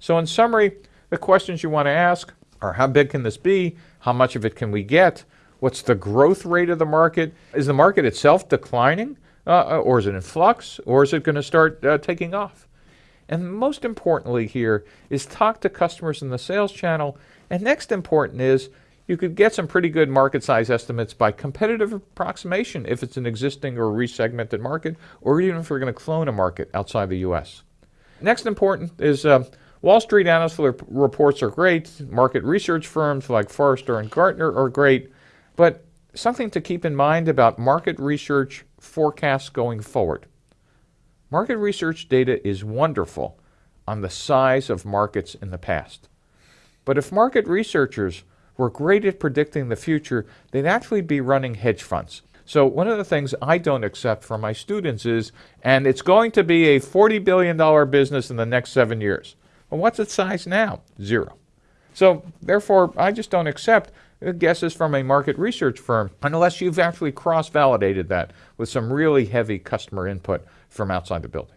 So in summary, the questions you want to ask are how big can this be? How much of it can we get? What's the growth rate of the market? Is the market itself declining? Uh, or is it in flux? Or is it going to start uh, taking off? And most importantly here is talk to customers in the sales channel. And next important is you could get some pretty good market size estimates by competitive approximation if it's an existing or resegmented market, or even if we're going to clone a market outside the US. Next important is uh, Wall Street analyst reports are great. Market research firms like Forrester and Gartner are great. But something to keep in mind about market research forecasts going forward. Market research data is wonderful on the size of markets in the past. But if market researchers were great at predicting the future, they'd actually be running hedge funds. So one of the things I don't accept from my students is, and it's going to be a $40 billion business in the next seven years. Well, what's its size now? Zero. So therefore, I just don't accept guesses from a market research firm unless you've actually cross-validated that with some really heavy customer input from outside the building.